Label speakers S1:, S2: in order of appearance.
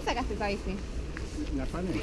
S1: dónde sacaste esa bici?
S2: La panela.